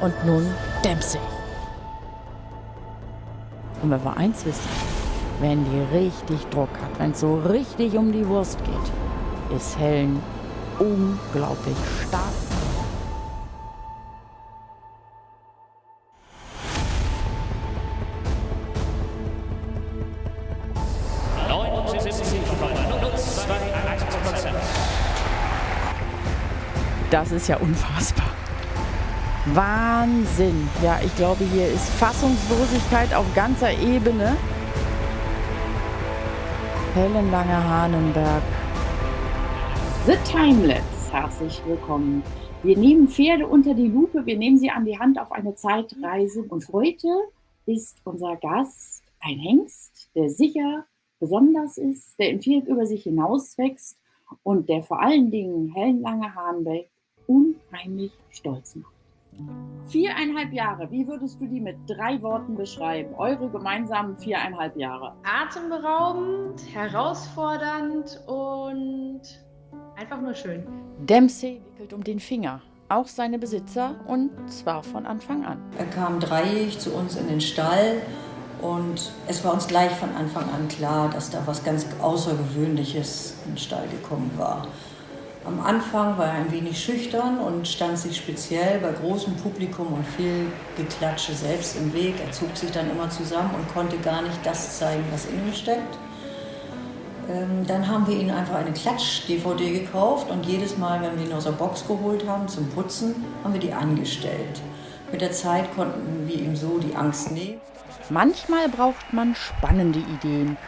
und nun Dempsey. Und wenn wir eins wissen, wenn die richtig Druck hat, wenn es so richtig um die Wurst geht, ist Helen unglaublich stark. Das ist ja unfassbar. Wahnsinn. Ja, ich glaube, hier ist Fassungslosigkeit auf ganzer Ebene. Helen Lange-Hahnenberg. The Timeless. Herzlich willkommen. Wir nehmen Pferde unter die Lupe, wir nehmen sie an die Hand auf eine Zeitreise. Und heute ist unser Gast ein Hengst, der sicher besonders ist, der im Viereck über sich hinauswächst und der vor allen Dingen Helen Lange-Hahnenberg unheimlich stolz macht. Viereinhalb Jahre, wie würdest du die mit drei Worten beschreiben? Eure gemeinsamen viereinhalb Jahre. Atemberaubend, herausfordernd und einfach nur schön. Dempsey wickelt um den Finger, auch seine Besitzer und zwar von Anfang an. Er kam dreijährig zu uns in den Stall und es war uns gleich von Anfang an klar, dass da was ganz Außergewöhnliches in den Stall gekommen war. Am Anfang war er ein wenig schüchtern und stand sich speziell bei großem Publikum und viel Geklatsche selbst im Weg. Er zog sich dann immer zusammen und konnte gar nicht das zeigen, was in ihm steckt. Ähm, dann haben wir ihm einfach eine Klatsch-DVD gekauft und jedes Mal, wenn wir ihn aus der Box geholt haben zum Putzen, haben wir die angestellt. Mit der Zeit konnten wir ihm so die Angst nehmen. Manchmal braucht man spannende Ideen.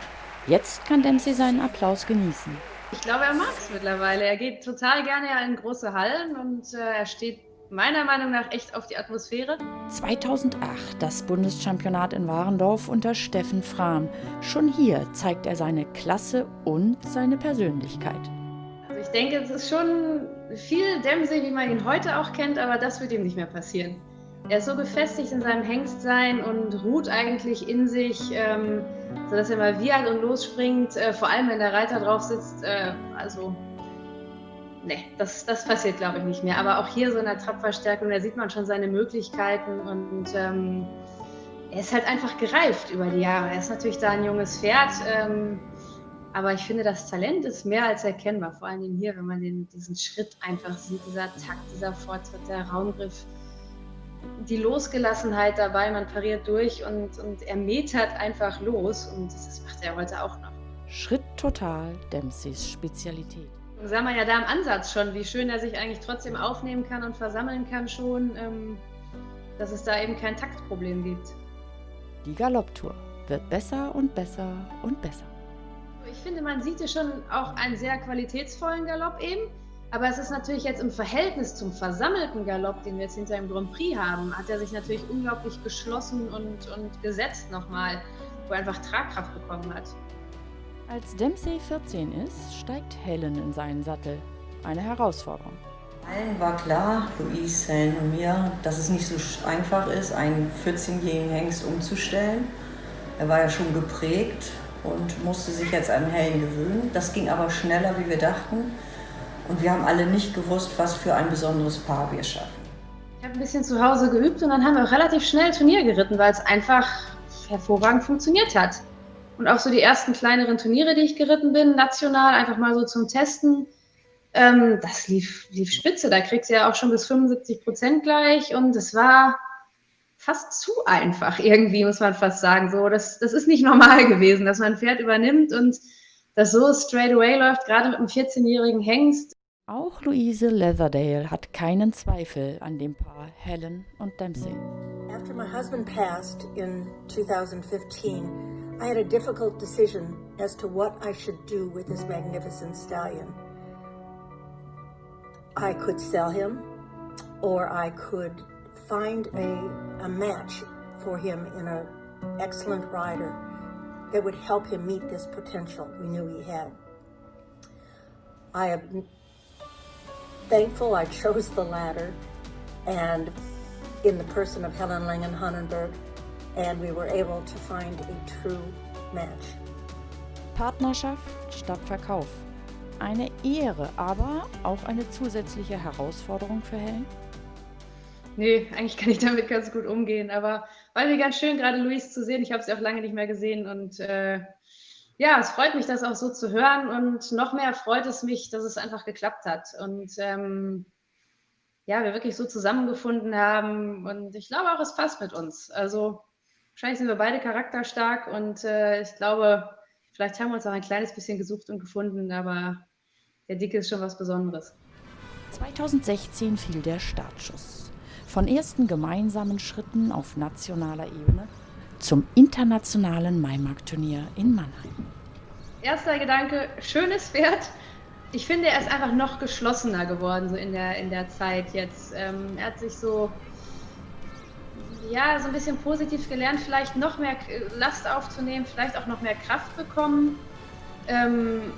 Jetzt kann Dempsey seinen Applaus genießen. Ich glaube, er mag es mittlerweile. Er geht total gerne in große Hallen und äh, er steht meiner Meinung nach echt auf die Atmosphäre. 2008 das Bundeschampionat in Warendorf unter Steffen Frahm. Schon hier zeigt er seine Klasse und seine Persönlichkeit. Also ich denke, es ist schon viel Dempsey, wie man ihn heute auch kennt, aber das wird ihm nicht mehr passieren. Er ist so gefestigt in seinem Hengstsein und ruht eigentlich in sich. Ähm, sodass er mal wiehert und losspringt, äh, vor allem wenn der Reiter drauf sitzt. Äh, also, ne, das, das passiert glaube ich nicht mehr. Aber auch hier so in der Trabverstärkung, da sieht man schon seine Möglichkeiten und ähm, er ist halt einfach gereift über die Jahre. Er ist natürlich da ein junges Pferd, ähm, aber ich finde, das Talent ist mehr als erkennbar, vor allem hier, wenn man den, diesen Schritt einfach sieht, dieser Takt, dieser Fortschritt, der Raumgriff die Losgelassenheit dabei, man pariert durch und, und er metert einfach los und das macht er heute auch noch. Schritt total Dempseys Spezialität. Sah man ja da im Ansatz schon, wie schön er sich eigentlich trotzdem aufnehmen kann und versammeln kann schon, ähm, dass es da eben kein Taktproblem gibt. Die Galopptour wird besser und besser und besser. Ich finde, man sieht hier schon auch einen sehr qualitätsvollen Galopp eben. Aber es ist natürlich jetzt im Verhältnis zum versammelten Galopp, den wir jetzt hinter dem Grand Prix haben, hat er sich natürlich unglaublich geschlossen und, und gesetzt nochmal, wo er einfach Tragkraft bekommen hat. Als Dempsey 14 ist, steigt Helen in seinen Sattel. Eine Herausforderung. Allen war klar, Louise, Helen und mir, dass es nicht so einfach ist, einen 14-jährigen Hengst umzustellen. Er war ja schon geprägt und musste sich jetzt an Helen gewöhnen. Das ging aber schneller, wie wir dachten. Und wir haben alle nicht gewusst, was für ein besonderes Paar wir schaffen. Ich habe ein bisschen zu Hause geübt und dann haben wir auch relativ schnell Turnier geritten, weil es einfach hervorragend funktioniert hat. Und auch so die ersten kleineren Turniere, die ich geritten bin, national, einfach mal so zum Testen, ähm, das lief, lief spitze. Da kriegst du ja auch schon bis 75 Prozent gleich und es war fast zu einfach irgendwie, muss man fast sagen. So, das, das ist nicht normal gewesen, dass man ein Pferd übernimmt und das so straight away läuft, gerade mit einem 14-jährigen Hengst. Auch Louise Leatherdale hat keinen Zweifel an dem Paar Helen und Dempsey. After my husband passed in 2015, I had a difficult decision as to what I should do with this magnificent stallion. I could sell him, or I could find a, a match for him in an excellent rider that would help him meet this potential we knew he had. I thankful I chose the latter and in the person of Helen Langen Hannenberg and we were able to find a true match. Partnerschaft statt Verkauf. Eine Ehre, aber auch eine zusätzliche Herausforderung für Helen? Nee, eigentlich kann ich damit ganz gut umgehen, aber war mir ganz schön, gerade Luis zu sehen. Ich habe sie auch lange nicht mehr gesehen und äh, ja, es freut mich, das auch so zu hören und noch mehr freut es mich, dass es einfach geklappt hat und ähm, ja, wir wirklich so zusammengefunden haben und ich glaube auch, es passt mit uns. Also wahrscheinlich sind wir beide charakterstark und äh, ich glaube, vielleicht haben wir uns auch ein kleines bisschen gesucht und gefunden, aber der Dicke ist schon was Besonderes. 2016 fiel der Startschuss. Von ersten gemeinsamen Schritten auf nationaler Ebene zum internationalen Maimarkt-Turnier in Mannheim. Erster Gedanke, schönes Pferd. Ich finde, er ist einfach noch geschlossener geworden so in der, in der Zeit jetzt. Ähm, er hat sich so, ja, so ein bisschen positiv gelernt, vielleicht noch mehr Last aufzunehmen, vielleicht auch noch mehr Kraft bekommen. Ähm,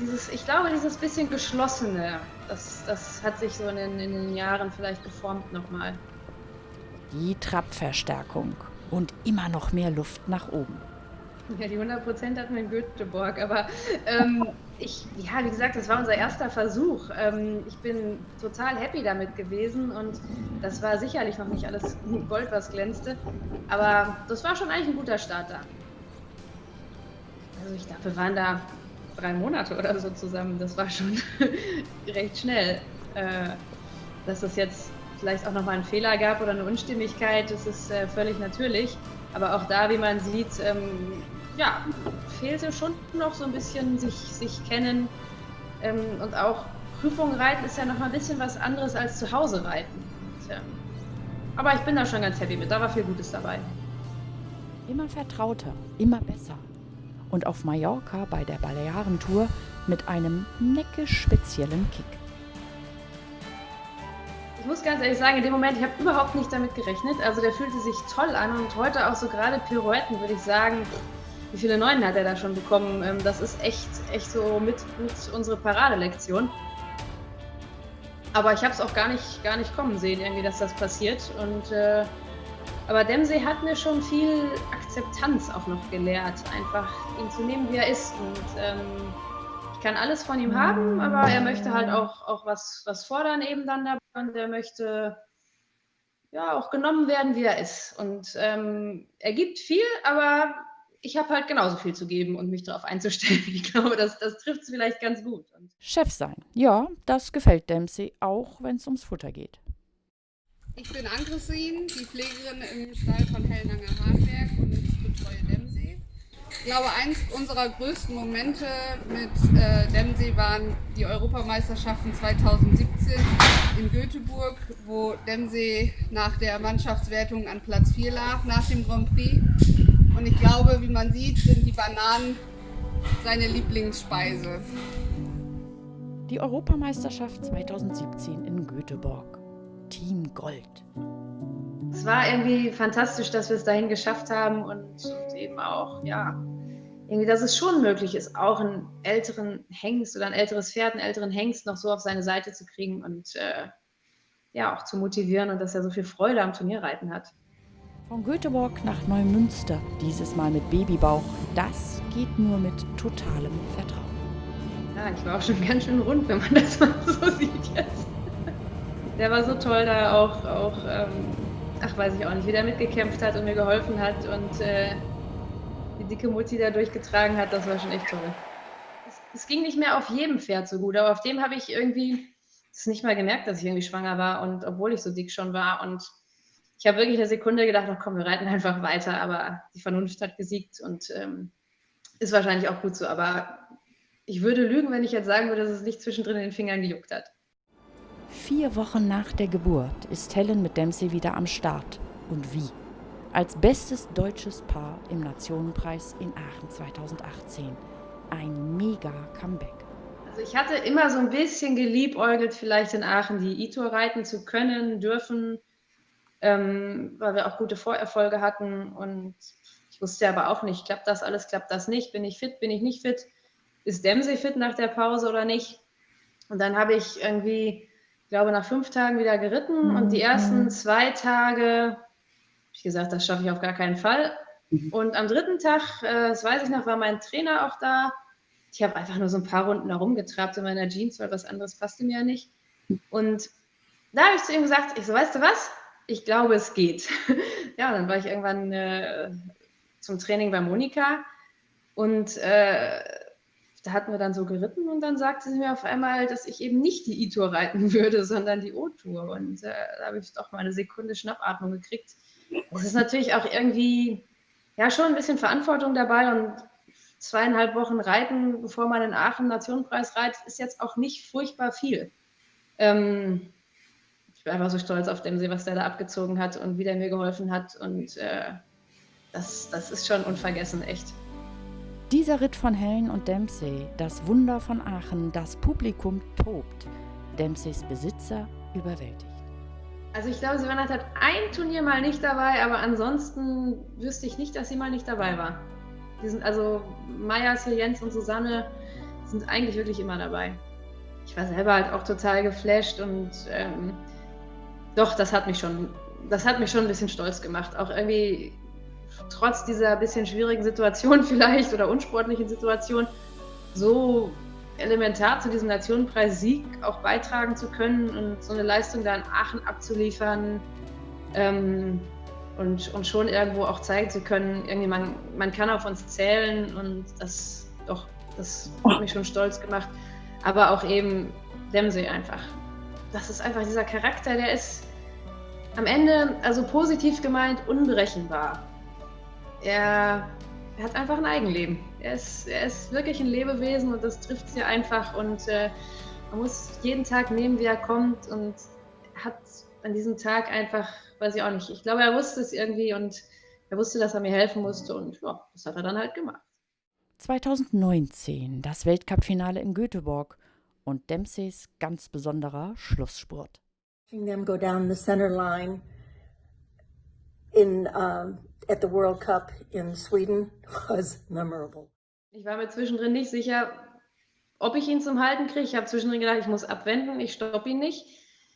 dieses, ich glaube, dieses bisschen geschlossene, das, das hat sich so in den, in den Jahren vielleicht geformt nochmal. Die Trabverstärkung und immer noch mehr Luft nach oben. Ja, die 100 Prozent hatten wir in Göteborg, aber ähm, ich, ja, wie gesagt, das war unser erster Versuch. Ähm, ich bin total happy damit gewesen und das war sicherlich noch nicht alles Gold, was glänzte, aber das war schon eigentlich ein guter Start da. Also ich glaube, wir waren da drei Monate oder so zusammen. Das war schon recht schnell. Äh, dass es jetzt vielleicht auch nochmal einen Fehler gab oder eine Unstimmigkeit, das ist äh, völlig natürlich. Aber auch da, wie man sieht, ähm, ja, fehlte schon noch so ein bisschen sich, sich kennen. Ähm, und auch Prüfungen reiten ist ja noch mal ein bisschen was anderes als zu Hause reiten. Und, ähm, aber ich bin da schon ganz happy mit, da war viel Gutes dabei. Immer vertrauter, immer besser und auf Mallorca bei der Balearentour mit einem neckisch speziellen Kick. Ich muss ganz ehrlich sagen, in dem Moment, ich habe überhaupt nicht damit gerechnet. Also der fühlte sich toll an und heute auch so gerade Pirouetten, würde ich sagen. Wie viele Neunen hat er da schon bekommen? Ähm, das ist echt, echt so mit, mit unsere Paradelektion. Aber ich habe es auch gar nicht, gar nicht kommen sehen, irgendwie, dass das passiert. Und äh, aber Dempsey hat mir schon viel Akzeptanz auch noch gelehrt, einfach ihn zu nehmen, wie er ist. Und ähm, kann alles von ihm haben, aber er möchte halt auch, auch was, was fordern eben dann dabei und er möchte ja auch genommen werden, wie er ist. Und ähm, er gibt viel, aber ich habe halt genauso viel zu geben und mich darauf einzustellen. Ich glaube, das, das trifft es vielleicht ganz gut. Und Chef sein, ja, das gefällt Dempsey, auch wenn es ums Futter geht. Ich bin Ann-Christine, die Pflegerin im Stall von Hellnanger Hahnberg. Ich glaube, eins unserer größten Momente mit äh, Dempsey waren die Europameisterschaften 2017 in Göteborg, wo Dempsey nach der Mannschaftswertung an Platz 4 lag, nach dem Grand Prix. Und ich glaube, wie man sieht, sind die Bananen seine Lieblingsspeise. Die Europameisterschaft 2017 in Göteborg. Team Gold. Es war irgendwie fantastisch, dass wir es dahin geschafft haben und, und, eben auch, ja, irgendwie, dass es schon möglich ist, auch einen älteren Hengst oder ein älteres Pferd, einen älteren Hengst noch so auf seine Seite zu kriegen und äh, ja, auch zu motivieren und dass er so viel Freude am Turnierreiten hat. Von Göteborg nach Neumünster, dieses Mal mit Babybauch, das geht nur mit totalem Vertrauen. Ja, ich war auch schon ganz schön rund, wenn man das mal so sieht jetzt der war so toll da auch, auch ähm, ach weiß ich auch nicht, wie der mitgekämpft hat und mir geholfen hat und äh, die dicke Mutti da durchgetragen hat, das war schon echt toll. Es, es ging nicht mehr auf jedem Pferd so gut, aber auf dem habe ich irgendwie es nicht mal gemerkt, dass ich irgendwie schwanger war und obwohl ich so dick schon war und ich habe wirklich eine Sekunde gedacht, ach komm, wir reiten einfach weiter, aber die Vernunft hat gesiegt und ähm, ist wahrscheinlich auch gut so, aber ich würde lügen, wenn ich jetzt sagen würde, dass es nicht zwischendrin in den Fingern gejuckt hat. Vier Wochen nach der Geburt ist Helen mit Dempsey wieder am Start. Und wie? Als bestes deutsches Paar im Nationenpreis in Aachen 2018. Ein mega Comeback. Also ich hatte immer so ein bisschen geliebäugelt, vielleicht in Aachen die E-Tour reiten zu können, dürfen, ähm, weil wir auch gute Vorerfolge hatten. Und ich wusste aber auch nicht, klappt das alles, klappt das nicht, bin ich fit, bin ich nicht fit, ist Dempsey fit nach der Pause oder nicht? Und dann habe ich irgendwie glaube, nach fünf Tagen wieder geritten mhm. und die ersten zwei Tage ich gesagt, das schaffe ich auf gar keinen Fall. Mhm. Und am dritten Tag, äh, das weiß ich noch, war mein Trainer auch da. Ich habe einfach nur so ein paar Runden herumgetrabt in meiner Jeans, weil was anderes passte mir ja nicht. Und da habe ich zu ihm gesagt, ich so, weißt du was? Ich glaube, es geht. ja, dann war ich irgendwann äh, zum Training bei Monika und äh, da hatten wir dann so geritten und dann sagte sie mir auf einmal, dass ich eben nicht die E-Tour reiten würde, sondern die O-Tour. Und äh, da habe ich doch mal eine Sekunde Schnappatmung gekriegt. Das ist natürlich auch irgendwie, ja, schon ein bisschen Verantwortung dabei und zweieinhalb Wochen reiten, bevor man in Aachen Nationenpreis reitet, ist jetzt auch nicht furchtbar viel. Ähm, ich bin einfach so stolz auf dem See, was der da abgezogen hat und wie der mir geholfen hat. Und äh, das, das ist schon unvergessen, echt. Dieser Ritt von Helen und Dempsey, das Wunder von Aachen, das Publikum tobt. Dempseys Besitzer überwältigt. Also ich glaube, Savannah hat ein Turnier mal nicht dabei, aber ansonsten wüsste ich nicht, dass sie mal nicht dabei war. Die sind also Maya, Jens und Susanne sind eigentlich wirklich immer dabei. Ich war selber halt auch total geflasht und ähm, doch, das hat mich schon, das hat mich schon ein bisschen stolz gemacht. Auch irgendwie trotz dieser bisschen schwierigen Situation vielleicht oder unsportlichen Situation so elementar zu diesem Nationenpreis-Sieg auch beitragen zu können und so eine Leistung da in Aachen abzuliefern ähm, und, und schon irgendwo auch zeigen zu können, irgendwie man, man kann auf uns zählen und das doch, das hat mich schon stolz gemacht. Aber auch eben Dempsey einfach. Das ist einfach dieser Charakter, der ist am Ende, also positiv gemeint, unberechenbar. Er er hat einfach ein Eigenleben. Er ist, er ist wirklich ein Lebewesen und das trifft sie einfach und äh, man muss jeden Tag nehmen, wie er kommt und hat an diesem Tag einfach, weiß ich auch nicht, ich glaube, er wusste es irgendwie und er wusste, dass er mir helfen musste und ja, das hat er dann halt gemacht. 2019, das Weltcup-Finale in Göteborg und Dempseys ganz besonderer Schlussspurt. Them go down the center line in um at the World Cup in Sweden was memorable. Ich war mir zwischendrin nicht sicher, ob ich ihn zum Halten kriege. Ich habe zwischendrin gedacht, ich muss abwenden, ich stoppe ihn nicht.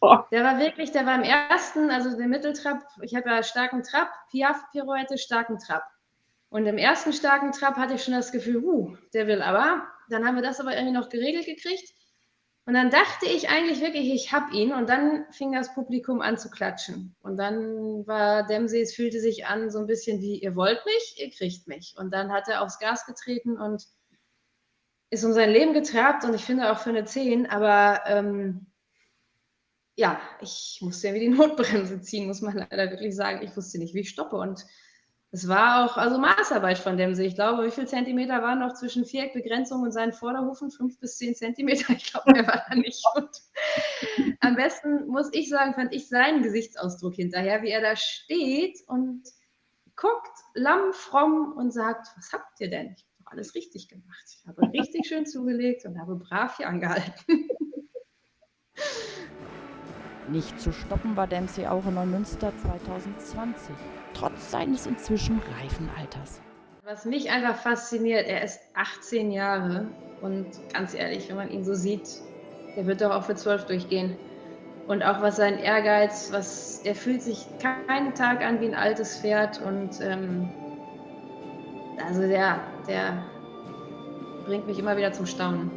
Oh. Der war wirklich, der war im ersten, also der Mitteltrap, ich habe ja starken Trab, Piaf-Pirouette, starken Trab. Und im ersten starken Trab hatte ich schon das Gefühl, uh, der will aber. Dann haben wir das aber irgendwie noch geregelt gekriegt. Und dann dachte ich eigentlich wirklich, ich habe ihn. Und dann fing das Publikum an zu klatschen. Und dann war Dempsey, es fühlte sich an so ein bisschen wie, ihr wollt mich, ihr kriegt mich. Und dann hat er aufs Gas getreten und ist um sein Leben getrabt. Und ich finde auch für eine 10. Aber ähm, ja, ich musste ja wie die Notbremse ziehen, muss man leider wirklich sagen. Ich wusste nicht, wie ich stoppe. Und es war auch also Maßarbeit von dem See. Ich glaube, wie viele Zentimeter waren noch zwischen Viereckbegrenzung und seinen Vorderhufen? Fünf bis zehn Zentimeter. Ich glaube, der war da nicht gut. Am besten muss ich sagen, fand ich seinen Gesichtsausdruck hinterher, wie er da steht und guckt lammfromm und sagt: Was habt ihr denn? Ich habe alles richtig gemacht. Ich habe richtig schön zugelegt und habe brav hier angehalten. Nicht zu stoppen war Dempsey auch in Neumünster 2020 trotz seines inzwischen reifen Alters. Was mich einfach fasziniert, er ist 18 Jahre und ganz ehrlich, wenn man ihn so sieht, der wird doch auch für 12 durchgehen. Und auch was sein Ehrgeiz, was er fühlt sich keinen Tag an wie ein altes Pferd und ähm, also der, der bringt mich immer wieder zum Staunen.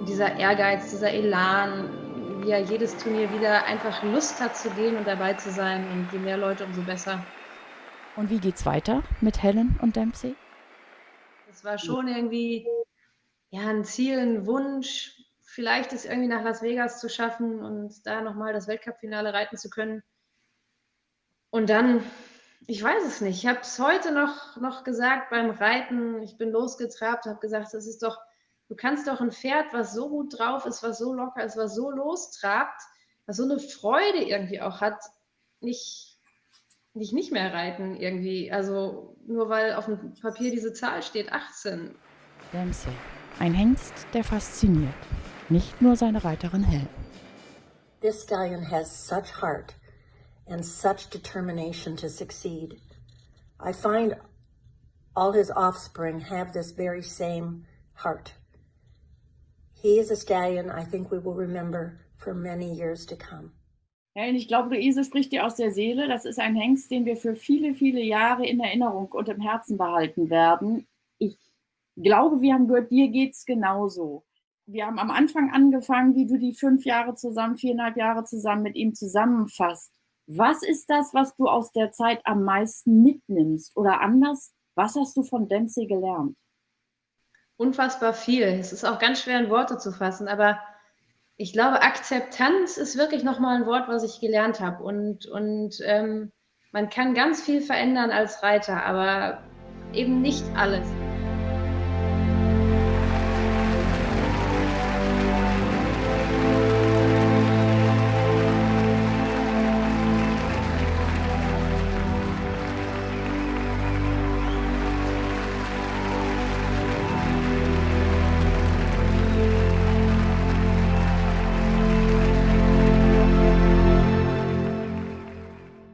Und dieser Ehrgeiz, dieser Elan, er jedes Turnier wieder einfach Lust hat zu gehen und dabei zu sein. Und je mehr Leute, umso besser. Und wie geht's weiter mit Helen und Dempsey? Es war schon irgendwie ja, ein Ziel, ein Wunsch, vielleicht es irgendwie nach Las Vegas zu schaffen und da nochmal das Weltcup-Finale reiten zu können. Und dann, ich weiß es nicht, ich habe es heute noch, noch gesagt beim Reiten, ich bin losgetrabt, habe gesagt, das ist doch Du kannst doch ein Pferd, was so gut drauf ist, was so locker ist, was so lostrabt, was so eine Freude irgendwie auch hat, nicht, nicht, nicht mehr reiten irgendwie. Also nur weil auf dem Papier diese Zahl steht, 18. Dempsey, ein Hengst, der fasziniert. Nicht nur seine Reiterin Helen. This stallion has such heart and such determination to succeed. I find all his offspring have this very same heart. He is a stallion I think we will remember for many years to come. Helen, ich glaube, Luise spricht dir aus der Seele. Das ist ein Hengst, den wir für viele, viele Jahre in Erinnerung und im Herzen behalten werden. Ich glaube, wir haben gehört, dir geht es genauso. wir haben am Anfang angefangen, wie du die fünf Jahre zusammen, viereinhalb Jahre zusammen mit ihm zusammenfasst. Was ist das, was du aus der Zeit am meisten mitnimmst? Oder anders, was hast du von Dempsey gelernt? Unfassbar viel. Es ist auch ganz schwer in Worte zu fassen, aber ich glaube, Akzeptanz ist wirklich nochmal ein Wort, was ich gelernt habe. Und, und ähm, man kann ganz viel verändern als Reiter, aber eben nicht alles.